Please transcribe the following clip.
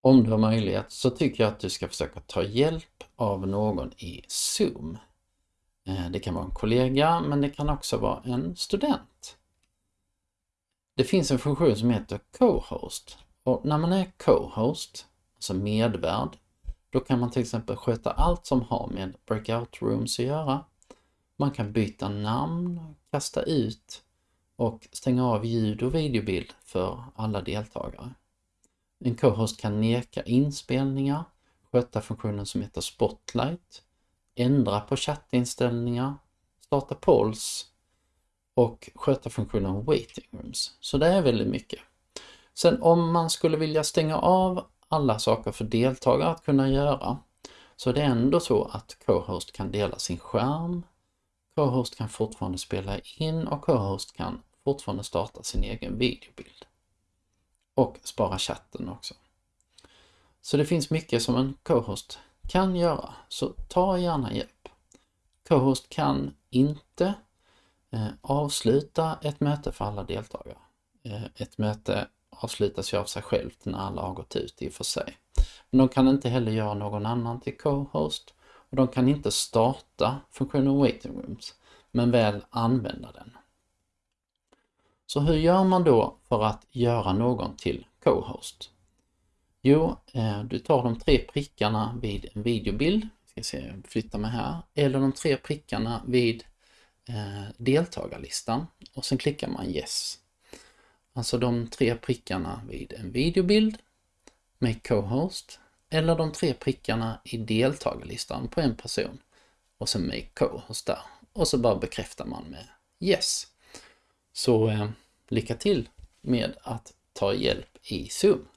om du har möjlighet så tycker jag att du ska försöka ta hjälp av någon i Zoom. Eh, det kan vara en kollega men det kan också vara en student. Det finns en funktion som heter Co-host och när man är Co-host, alltså medvärd, då kan man till exempel sköta allt som har med breakout rooms att göra. Man kan byta namn, kasta ut och stänga av ljud och videobild för alla deltagare. En co-host kan neka inspelningar, sköta funktionen som heter Spotlight, ändra på chattinställningar, starta polls och sköta funktionen Waiting Rooms. Så det är väldigt mycket. Sen om man skulle vilja stänga av alla saker för deltagare att kunna göra så är det ändå så att co-host kan dela sin skärm, co-host kan fortfarande spela in och co-host kan fortfarande starta sin egen videobild. Och spara chatten också. Så det finns mycket som en co-host kan göra, så ta gärna hjälp. Co-host kan inte eh, avsluta ett möte för alla deltagare. Eh, ett möte avslutas ju av sig självt när alla har gått ut i och för sig. Men de kan inte heller göra någon annan till co-host och de kan inte starta funktionen waiting rooms, men väl använda den. Så hur gör man då för att göra någon till co-host? Jo, eh, du tar de tre prickarna vid en videobild, ska se, flytta mig här, eller de tre prickarna vid eh, deltagarlistan och sen klickar man yes. Alltså de tre prickarna vid en videobild, Make Co-Host, eller de tre prickarna i deltagarlistan på en person och sen Make Co-Host där. Och så bara bekräftar man med Yes. Så eh, lycka till med att ta hjälp i Zoom.